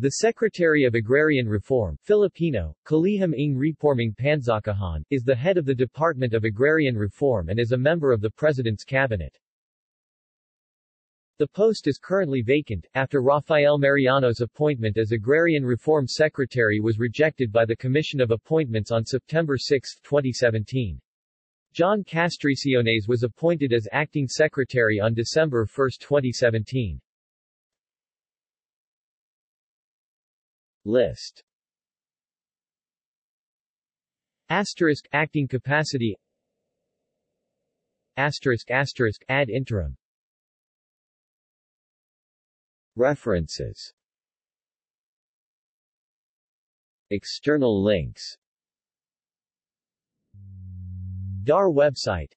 The Secretary of Agrarian Reform Filipino, Kalihim ng Repormang Pansakahan, is the head of the Department of Agrarian Reform and is a member of the President's Cabinet. The post is currently vacant, after Rafael Mariano's appointment as Agrarian Reform Secretary was rejected by the Commission of Appointments on September 6, 2017. John Castriciones was appointed as acting secretary on December 1, 2017. List. Asterisk acting capacity. Asterisk asterisk ad interim. References. External links. DAR website